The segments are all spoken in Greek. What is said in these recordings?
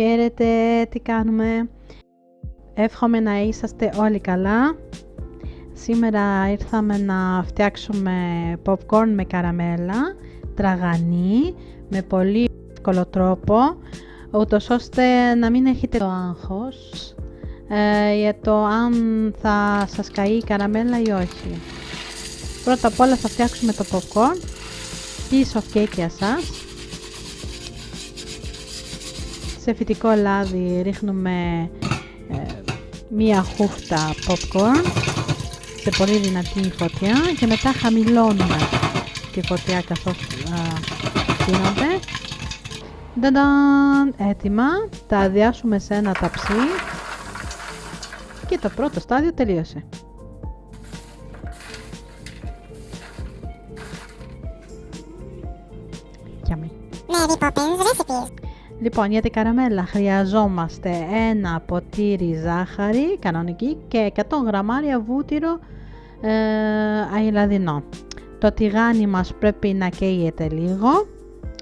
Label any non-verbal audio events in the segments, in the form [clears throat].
Χαίρετε, τι κάνουμε; Εύχομαι να είσαστε όλοι καλά. Σήμερα ήρθαμε να φτιάξουμε popcorn με καραμέλα, τραγανή, με πολύ εύκολο τρόπο, ούτως ώστε να μην έχετε το άγχος ε, για το αν θα σας καεί η καραμέλα ή όχι. Πρώτα απ' όλα θα φτιάξουμε το popcorn, piece of cake για σας. Σε φυτικό λάδι ρίχνουμε ε, μία χούφτα popcorn σε πολύ δυνατή φωτιά και μετά χαμηλώνουμε τη φωτιά καθώς γίνονται. Νταντάν, έτοιμα. Τα αδειάσουμε σε ένα ταψί και το πρώτο στάδιο τελείωσε. Λοιπόν, για την καραμέλα χρειαζόμαστε ένα ποτήρι ζάχαρη κανονική και 100 γραμμάρια βούτυρο ε, αιλαδινό. Το τηγάνι μας πρέπει να καίγεται λίγο,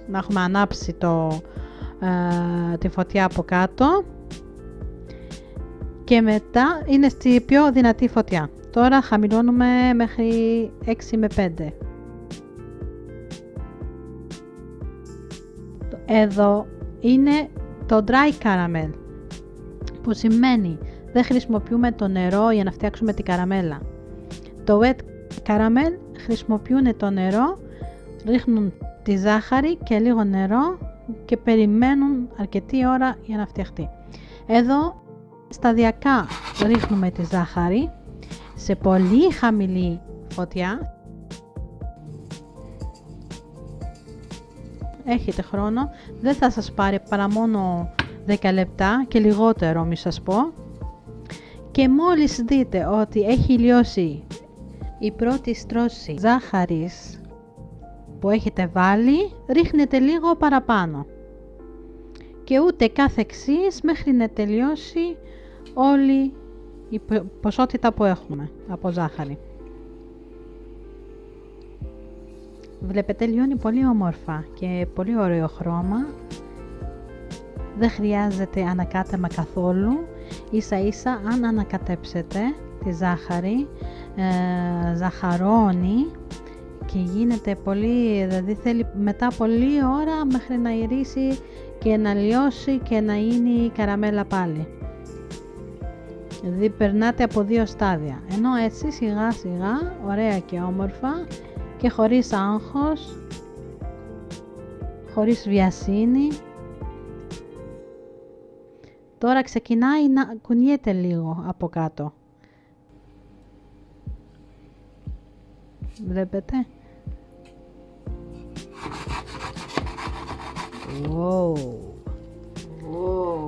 να έχουμε ανάψει το, ε, τη φωτιά από κάτω και μετά είναι στη πιο δυνατή φωτιά. Τώρα χαμηλώνουμε μέχρι 6 με 5. Εδώ είναι το dry caramel που σημαίνει δεν χρησιμοποιούμε το νερό για να φτιάξουμε την καραμέλα. Το wet caramel χρησιμοποιούν το νερό, ρίχνουν τη ζάχαρη και λίγο νερό και περιμένουν αρκετή ώρα για να φτιαχτεί. Εδώ σταδιακά ρίχνουμε τη ζάχαρη σε πολύ χαμηλή φωτιά έχετε χρόνο, δεν θα σας πάρει παρά μόνο 10 λεπτά και λιγότερο μη σας πω. Και μόλις δείτε ότι έχει λιώσει η πρώτη στρώση ζάχαρης που έχετε βάλει, ρίχνετε λίγο παραπάνω. Και ούτε κάθε εξής μέχρι να τελειώσει όλη η ποσότητα που έχουμε από ζάχαρη. Βλέπετε λιώνει πολύ όμορφα και πολύ ωραίο χρώμα. Δεν χρειάζεται ανακάτεμα καθόλου. Ίσα ίσα αν ανακατέψετε τη ζάχαρη, ε, ζαχαρώνει και γίνεται πολύ, δηλαδή θέλει μετά πολλή ώρα μέχρι να ηρίσει και να λιώσει και να είναι η καραμέλα πάλι. Δηλαδή περνάτε από δύο στάδια. Ενώ έτσι σιγά σιγά, ωραία και όμορφα, και χωρίς άγχος, χωρίς βιασύνη. Τώρα ξεκινάει να κουνιέται λίγο από κάτω. Βλέπετε; Wow. Wow.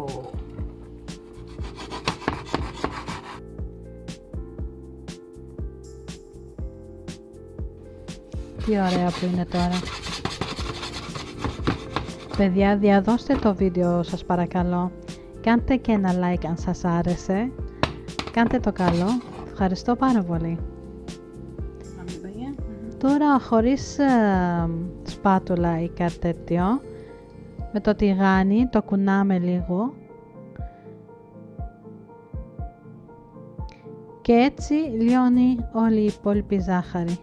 Τι ωραία που είναι τώρα. Παιδιά, διαδώστε το βίντεο σας παρακαλώ. Κάντε και ένα like αν σας άρεσε. Κάντε το καλό. Ευχαριστώ πάρα πολύ. Τώρα χωρίς ε, σπάτουλα ή κάτι τέτοιο, με το τηγάνι το κουνάμε λίγο και έτσι λιώνει όλη η υπόλοιπη ζάχαρη.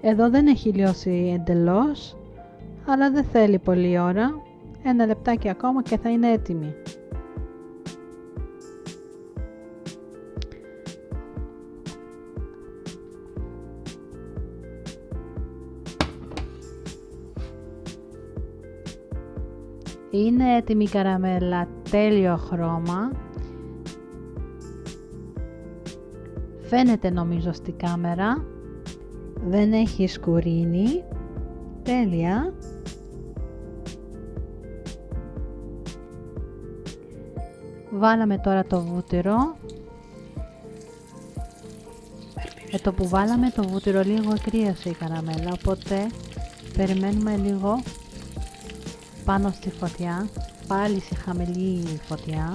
Εδώ δεν έχει λιώσει εντελώς, αλλά δεν θέλει πολλή ώρα. Ένα λεπτάκι ακόμα και θα είναι έτοιμη. Είναι έτοιμη η καραμέλα, τέλειο χρώμα. Φαίνεται νομίζω στη κάμερα δεν έχει σκουρίνι. Τέλεια. Βάλαμε τώρα το βούτυρο. Με το που βάλαμε το βούτυρο λίγο κρύασε η καραμέλα, οπότε περιμένουμε λίγο πάνω στη φωτιά πάλι σε χαμηλή φωτιά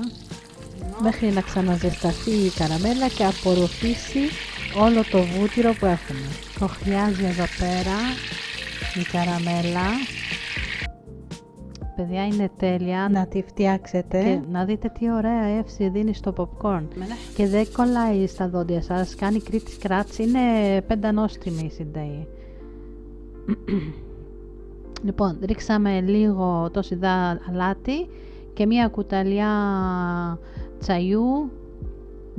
μέχρι να ξαναζεσταθεί η καραμέλα και απορροφήσει όλο το βούτυρο που έχουμε. Το χρειάζει εδώ πέρα η καραμέλα. Παιδιά είναι τέλεια να τη φτιάξετε και να δείτε τι ωραία εύση δίνει στο popcorn. Και δεν κολλάει στα δόντια σας, κάνει κρίτης κράτς, είναι πεντανόστιμη η συνταγή. [clears throat] λοιπόν, ρίξαμε λίγο το σιδά αλάτι και μία κουταλιά τσαϊού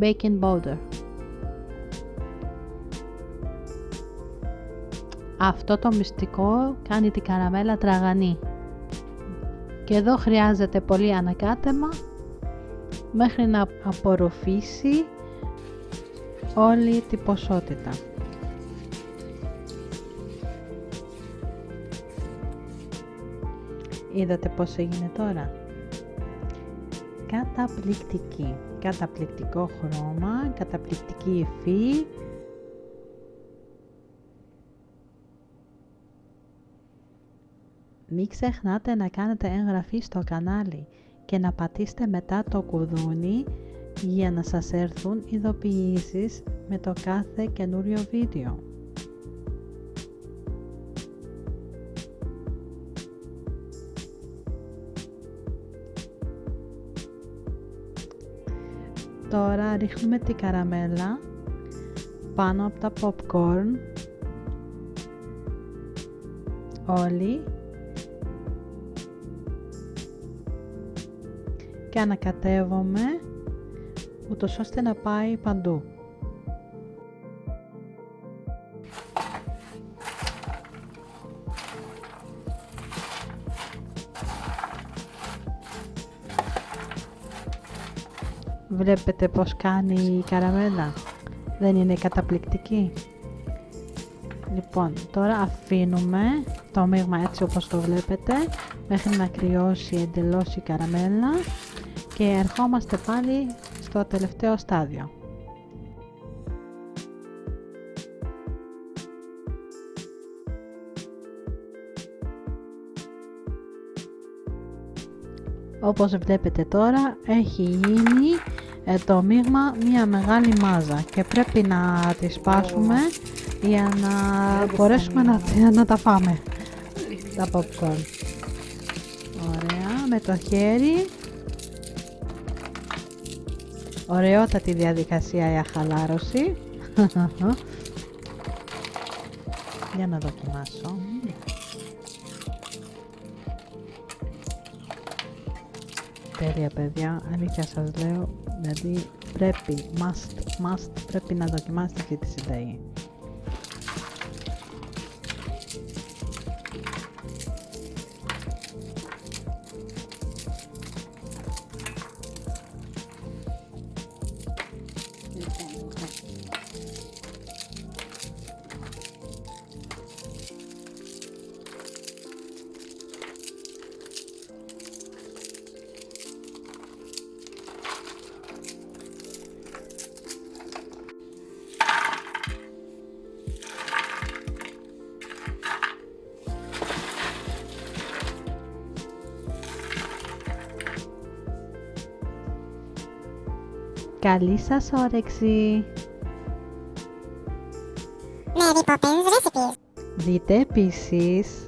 baking powder. Αυτό το μυστικό κάνει την καραμέλα τραγανή. Και εδώ χρειάζεται πολύ ανακάτεμα μέχρι να απορροφήσει όλη την ποσότητα. Είδατε πώς έγινε τώρα; Καταπληκτική. Καταπληκτικό χρώμα, καταπληκτική υφή. Μην ξεχνάτε να κάνετε εγγραφή στο κανάλι και να πατήσετε μετά το κουδούνι για να σας έρθουν ειδοποιήσεις με το κάθε καινούριο βίντεο. Τώρα ρίχνουμε την καραμέλα πάνω από τα popcorn όλοι και ανακατεύομαι ούτως ώστε να πάει παντού. Βλέπετε πως κάνει η καραμέλα. Δεν είναι καταπληκτική. Λοιπόν, τώρα αφήνουμε το μείγμα έτσι όπως το βλέπετε μέχρι να κρυώσει εντελώς η καραμέλα και ερχόμαστε πάλι στο τελευταίο στάδιο. Όπως βλέπετε τώρα έχει γίνει ε, το μείγμα μια μεγάλη μάζα και πρέπει να τη σπάσουμε για να μπορέσουμε να, να τα φάμε. Τα popcorn. Ωραία με το χέρι ωραιότατη διαδικασία για χαλάρωση [laughs] για να δοκιμάσω. Τέλεια παιδιά. Αλήθεια σας λέω δηλαδή πρέπει must, must πρέπει να δοκιμάσετε αυτή τη συνταγή Καλή σας όρεξη! Mary Poppins Recipes Δείτε επίσης